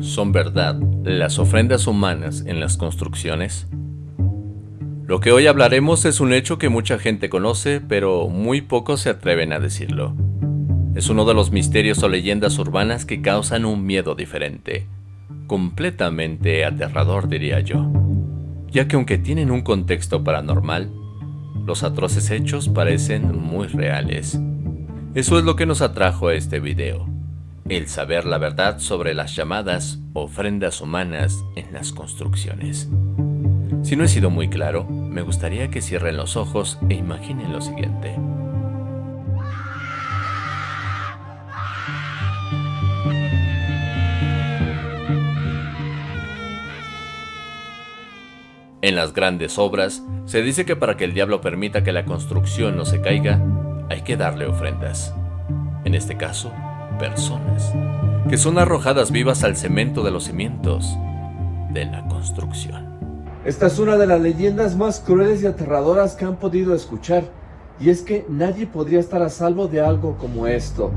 ¿Son verdad las ofrendas humanas en las construcciones? Lo que hoy hablaremos es un hecho que mucha gente conoce, pero muy pocos se atreven a decirlo. Es uno de los misterios o leyendas urbanas que causan un miedo diferente, completamente aterrador diría yo, ya que aunque tienen un contexto paranormal, los atroces hechos parecen muy reales. Eso es lo que nos atrajo a este video el saber la verdad sobre las llamadas ofrendas humanas en las construcciones. Si no he sido muy claro, me gustaría que cierren los ojos e imaginen lo siguiente. En las grandes obras, se dice que para que el diablo permita que la construcción no se caiga, hay que darle ofrendas. En este caso, personas que son arrojadas vivas al cemento de los cimientos de la construcción. Esta es una de las leyendas más crueles y aterradoras que han podido escuchar, y es que nadie podría estar a salvo de algo como esto.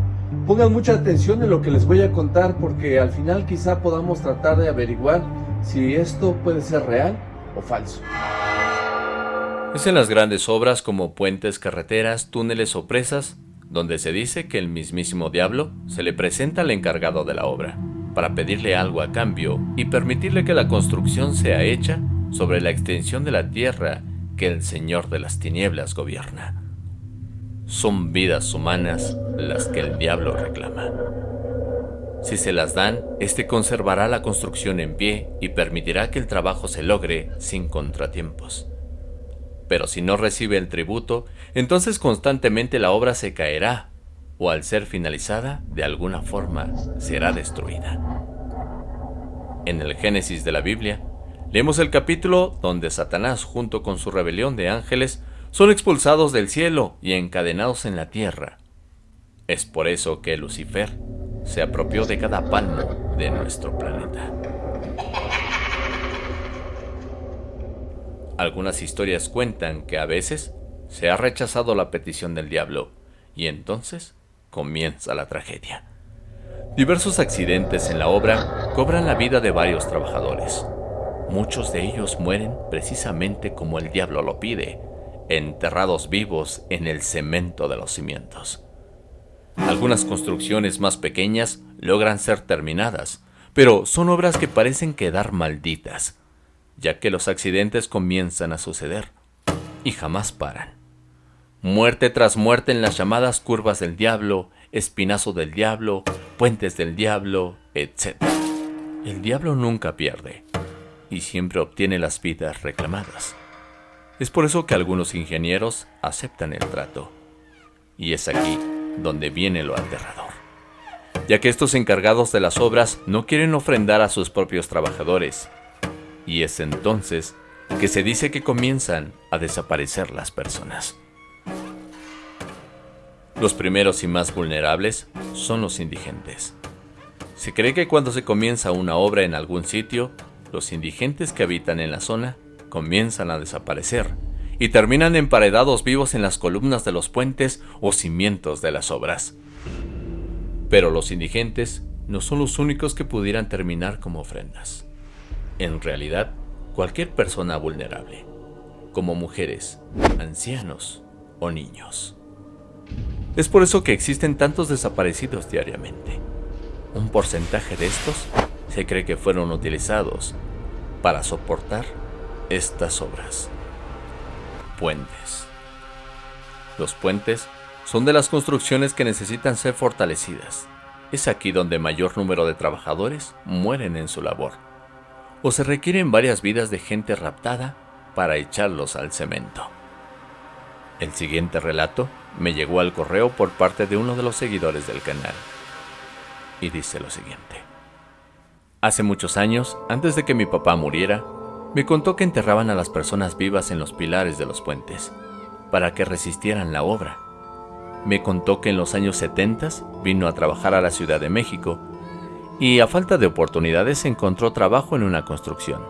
Pongan mucha atención en lo que les voy a contar porque al final quizá podamos tratar de averiguar si esto puede ser real o falso. Es en las grandes obras como puentes, carreteras, túneles o presas donde se dice que el mismísimo diablo se le presenta al encargado de la obra, para pedirle algo a cambio y permitirle que la construcción sea hecha sobre la extensión de la tierra que el Señor de las tinieblas gobierna. Son vidas humanas las que el diablo reclama. Si se las dan, éste conservará la construcción en pie y permitirá que el trabajo se logre sin contratiempos pero si no recibe el tributo, entonces constantemente la obra se caerá, o al ser finalizada, de alguna forma será destruida. En el Génesis de la Biblia, leemos el capítulo donde Satanás junto con su rebelión de ángeles son expulsados del cielo y encadenados en la tierra. Es por eso que Lucifer se apropió de cada palmo de nuestro planeta. Algunas historias cuentan que a veces se ha rechazado la petición del diablo y entonces comienza la tragedia. Diversos accidentes en la obra cobran la vida de varios trabajadores. Muchos de ellos mueren precisamente como el diablo lo pide, enterrados vivos en el cemento de los cimientos. Algunas construcciones más pequeñas logran ser terminadas, pero son obras que parecen quedar malditas, ya que los accidentes comienzan a suceder y jamás paran. Muerte tras muerte en las llamadas curvas del diablo, espinazo del diablo, puentes del diablo, etc. El diablo nunca pierde y siempre obtiene las vidas reclamadas. Es por eso que algunos ingenieros aceptan el trato. Y es aquí donde viene lo aterrador. Ya que estos encargados de las obras no quieren ofrendar a sus propios trabajadores, y es entonces que se dice que comienzan a desaparecer las personas. Los primeros y más vulnerables son los indigentes. Se cree que cuando se comienza una obra en algún sitio, los indigentes que habitan en la zona comienzan a desaparecer y terminan emparedados vivos en las columnas de los puentes o cimientos de las obras. Pero los indigentes no son los únicos que pudieran terminar como ofrendas en realidad cualquier persona vulnerable, como mujeres, ancianos o niños. Es por eso que existen tantos desaparecidos diariamente. Un porcentaje de estos se cree que fueron utilizados para soportar estas obras. Puentes. Los puentes son de las construcciones que necesitan ser fortalecidas. Es aquí donde mayor número de trabajadores mueren en su labor o se requieren varias vidas de gente raptada para echarlos al cemento. El siguiente relato me llegó al correo por parte de uno de los seguidores del canal y dice lo siguiente. Hace muchos años, antes de que mi papá muriera, me contó que enterraban a las personas vivas en los pilares de los puentes, para que resistieran la obra. Me contó que en los años 70 vino a trabajar a la Ciudad de México y a falta de oportunidades encontró trabajo en una construcción,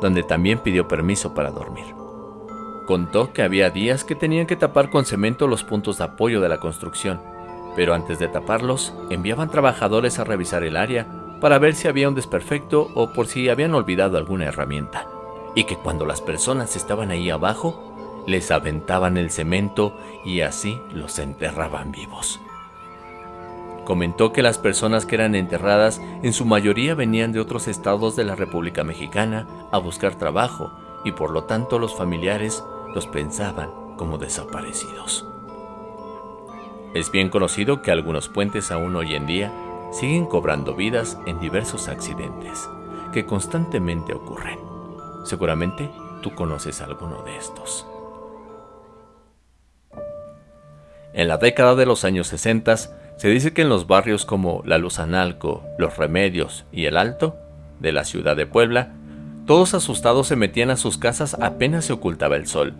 donde también pidió permiso para dormir. Contó que había días que tenían que tapar con cemento los puntos de apoyo de la construcción, pero antes de taparlos enviaban trabajadores a revisar el área para ver si había un desperfecto o por si habían olvidado alguna herramienta, y que cuando las personas estaban ahí abajo, les aventaban el cemento y así los enterraban vivos. Comentó que las personas que eran enterradas en su mayoría venían de otros estados de la República Mexicana a buscar trabajo y por lo tanto los familiares los pensaban como desaparecidos. Es bien conocido que algunos puentes aún hoy en día siguen cobrando vidas en diversos accidentes que constantemente ocurren. Seguramente tú conoces alguno de estos. En la década de los años 60 se dice que en los barrios como La Luzanalco, Los Remedios y El Alto, de la ciudad de Puebla, todos asustados se metían a sus casas apenas se ocultaba el sol,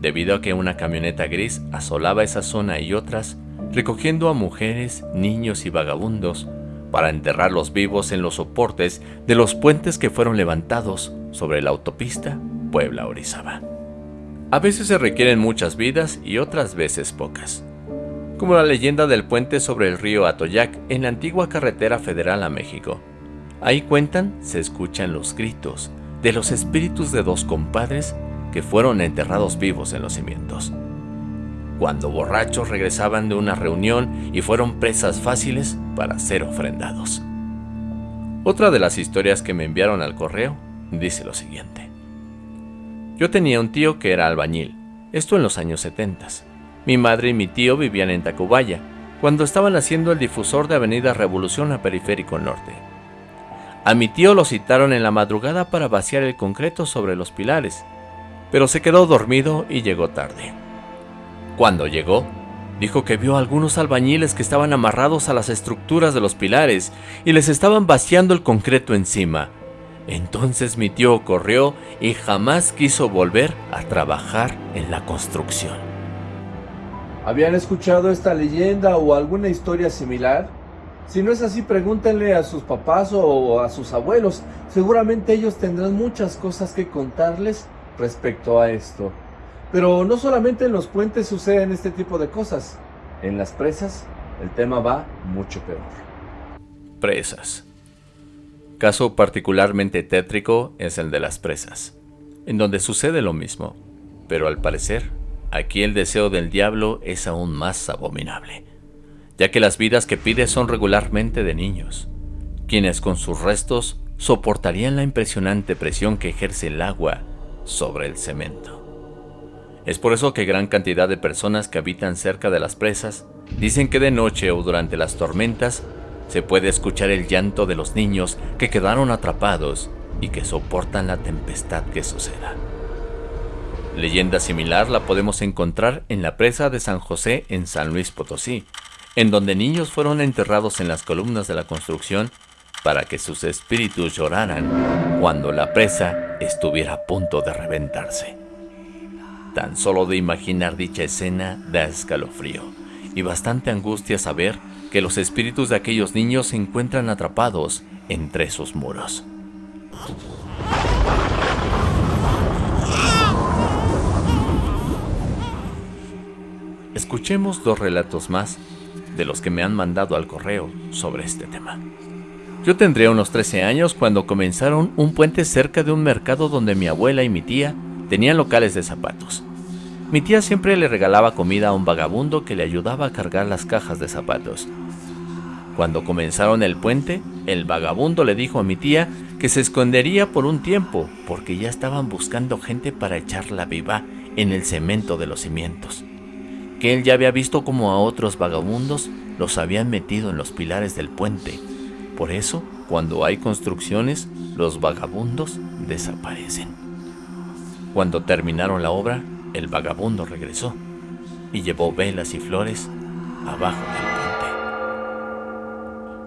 debido a que una camioneta gris asolaba esa zona y otras, recogiendo a mujeres, niños y vagabundos para enterrarlos vivos en los soportes de los puentes que fueron levantados sobre la autopista Puebla-Orizaba. A veces se requieren muchas vidas y otras veces pocas como la leyenda del puente sobre el río Atoyac en la antigua carretera federal a México. Ahí cuentan, se escuchan los gritos de los espíritus de dos compadres que fueron enterrados vivos en los cimientos. Cuando borrachos regresaban de una reunión y fueron presas fáciles para ser ofrendados. Otra de las historias que me enviaron al correo dice lo siguiente. Yo tenía un tío que era albañil, esto en los años 70 mi madre y mi tío vivían en Tacubaya, cuando estaban haciendo el difusor de Avenida Revolución a Periférico Norte. A mi tío lo citaron en la madrugada para vaciar el concreto sobre los pilares, pero se quedó dormido y llegó tarde. Cuando llegó, dijo que vio a algunos albañiles que estaban amarrados a las estructuras de los pilares y les estaban vaciando el concreto encima. Entonces mi tío corrió y jamás quiso volver a trabajar en la construcción. ¿Habían escuchado esta leyenda o alguna historia similar? Si no es así, pregúntenle a sus papás o a sus abuelos. Seguramente ellos tendrán muchas cosas que contarles respecto a esto. Pero no solamente en los puentes suceden este tipo de cosas. En las presas el tema va mucho peor. Presas. Caso particularmente tétrico es el de las presas, en donde sucede lo mismo, pero al parecer Aquí el deseo del diablo es aún más abominable, ya que las vidas que pide son regularmente de niños, quienes con sus restos soportarían la impresionante presión que ejerce el agua sobre el cemento. Es por eso que gran cantidad de personas que habitan cerca de las presas dicen que de noche o durante las tormentas se puede escuchar el llanto de los niños que quedaron atrapados y que soportan la tempestad que suceda. Leyenda similar la podemos encontrar en la presa de San José en San Luis Potosí, en donde niños fueron enterrados en las columnas de la construcción para que sus espíritus lloraran cuando la presa estuviera a punto de reventarse. Tan solo de imaginar dicha escena da escalofrío y bastante angustia saber que los espíritus de aquellos niños se encuentran atrapados entre sus muros. Escuchemos dos relatos más de los que me han mandado al correo sobre este tema. Yo tendría unos 13 años cuando comenzaron un puente cerca de un mercado donde mi abuela y mi tía tenían locales de zapatos. Mi tía siempre le regalaba comida a un vagabundo que le ayudaba a cargar las cajas de zapatos. Cuando comenzaron el puente, el vagabundo le dijo a mi tía que se escondería por un tiempo porque ya estaban buscando gente para echarla viva en el cemento de los cimientos que él ya había visto como a otros vagabundos los habían metido en los pilares del puente. Por eso, cuando hay construcciones, los vagabundos desaparecen. Cuando terminaron la obra, el vagabundo regresó y llevó velas y flores abajo del puente.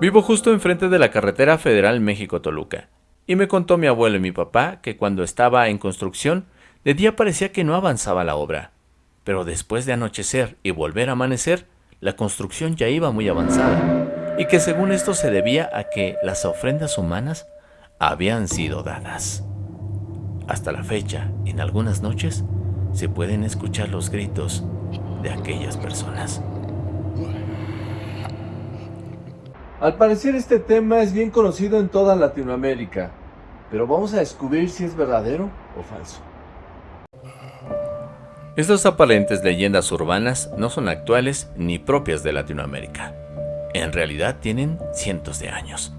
Vivo justo enfrente de la carretera federal México-Toluca, y me contó mi abuelo y mi papá que cuando estaba en construcción, de día parecía que no avanzaba la obra, pero después de anochecer y volver a amanecer, la construcción ya iba muy avanzada, y que según esto se debía a que las ofrendas humanas habían sido dadas. Hasta la fecha, en algunas noches, se pueden escuchar los gritos de aquellas personas. Al parecer este tema es bien conocido en toda Latinoamérica, pero vamos a descubrir si es verdadero o falso. Estas aparentes leyendas urbanas no son actuales ni propias de Latinoamérica. En realidad tienen cientos de años.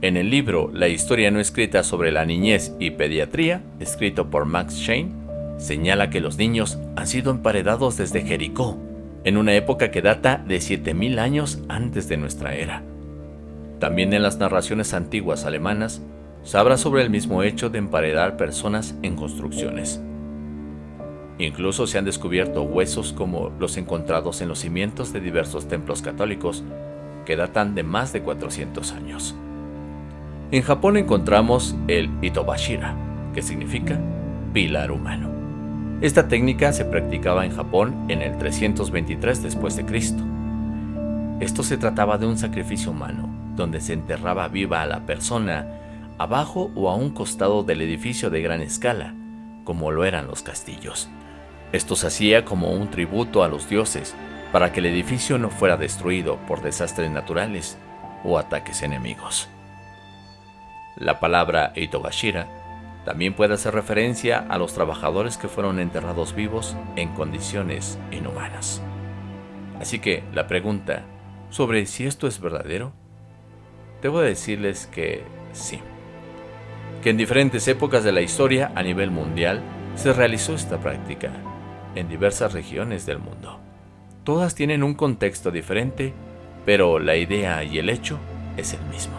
En el libro La historia no escrita sobre la niñez y pediatría, escrito por Max Shane, señala que los niños han sido emparedados desde Jericó, en una época que data de 7000 años antes de nuestra era. También en las narraciones antiguas alemanas se habla sobre el mismo hecho de emparedar personas en construcciones. Incluso se han descubierto huesos como los encontrados en los cimientos de diversos templos católicos que datan de más de 400 años. En Japón encontramos el Itobashira, que significa pilar humano. Esta técnica se practicaba en Japón en el 323 después de Cristo. Esto se trataba de un sacrificio humano, donde se enterraba viva a la persona abajo o a un costado del edificio de gran escala, como lo eran los castillos. Esto se hacía como un tributo a los dioses, para que el edificio no fuera destruido por desastres naturales o ataques enemigos. La palabra Itogashira también puede hacer referencia a los trabajadores que fueron enterrados vivos en condiciones inhumanas. Así que la pregunta sobre si esto es verdadero, debo decirles que sí. Que en diferentes épocas de la historia a nivel mundial se realizó esta práctica en diversas regiones del mundo. Todas tienen un contexto diferente, pero la idea y el hecho es el mismo.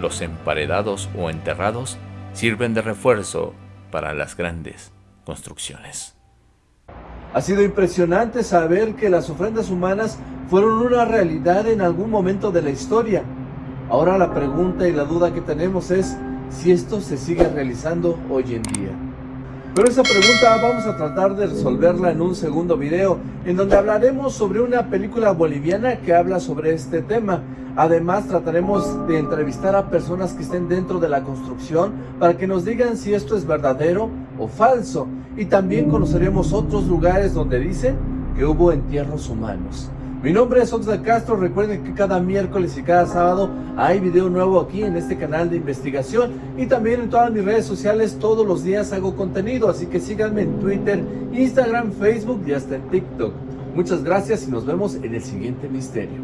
Los emparedados o enterrados sirven de refuerzo para las grandes construcciones. Ha sido impresionante saber que las ofrendas humanas fueron una realidad en algún momento de la historia. Ahora la pregunta y la duda que tenemos es si esto se sigue realizando hoy en día. Pero esa pregunta vamos a tratar de resolverla en un segundo video, en donde hablaremos sobre una película boliviana que habla sobre este tema. Además, trataremos de entrevistar a personas que estén dentro de la construcción para que nos digan si esto es verdadero o falso. Y también conoceremos otros lugares donde dicen que hubo entierros humanos. Mi nombre es Oxla Castro, recuerden que cada miércoles y cada sábado hay video nuevo aquí en este canal de investigación y también en todas mis redes sociales todos los días hago contenido, así que síganme en Twitter, Instagram, Facebook y hasta en TikTok. Muchas gracias y nos vemos en el siguiente misterio.